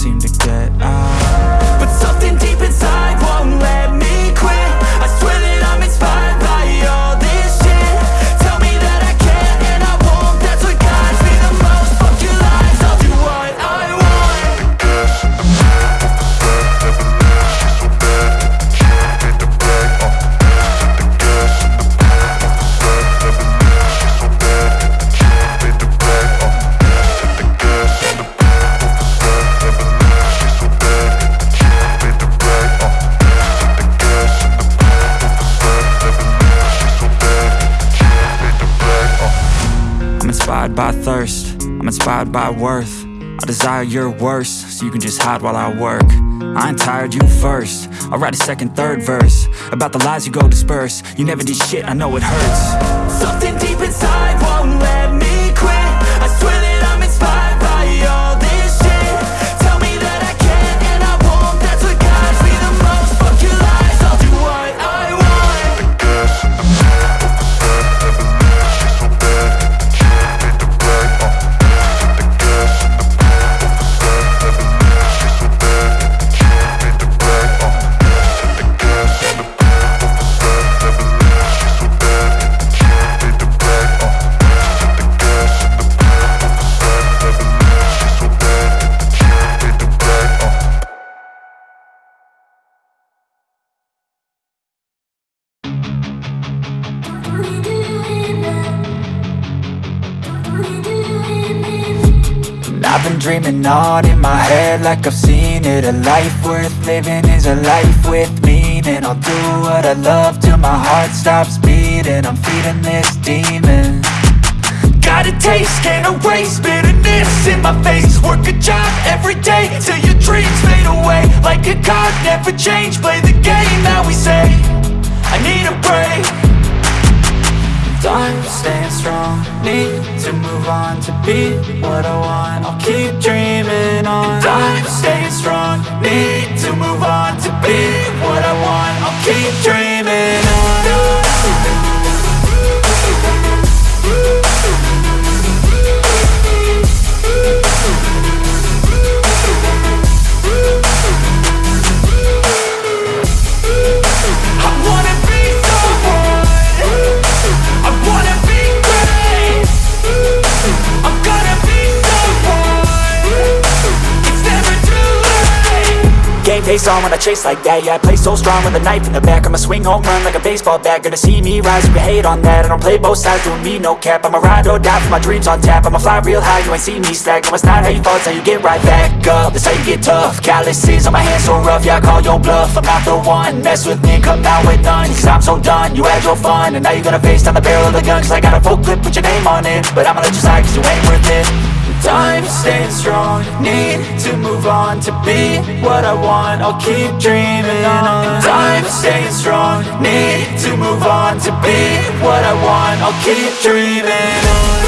seem to get inspired by thirst, I'm inspired by worth. I desire your worst, so you can just hide while I work. I ain't tired, you first. I'll write a second, third verse About the lies you go disperse. You never did shit, I know it hurts. Something deep inside won't let I've been dreaming on in my head like I've seen it. A life worth living is a life with meaning. I'll do what I love till my heart stops beating. I'm feeding this demon. Got a taste, can't erase bitterness in my face. Work a job every day till your dreams fade away. Like a card, never change, play the game that we say. I need a break I'm staying strong, need to move on to be what I want. I'll keep dreaming on. I'm staying strong, need to move on to Game face on when I chase like that. Yeah, I play so strong with a knife in the back. I'ma swing home run like a baseball bat. Gonna see me rise, you can hate on that. I don't play both sides, doing me no cap. I'ma ride or die for my dreams on tap. I'ma fly real high, you ain't see me slack. No, it's not how you fall, it's how you get right back up. That's how you get tough. Calluses on my hands so rough Yeah, I call your bluff. I'm not the one. Mess with me come out with none. Cause I'm so done, you had your fun And now you're gonna face down the barrel of the gun. Cause I got a full clip, put your name on it. But I'ma let you slide cause you ain't worth it I'm staying strong, need to move on to be what I want. I'll keep dreaming on. I'm staying strong, need to move on to be what I want. I'll keep dreaming on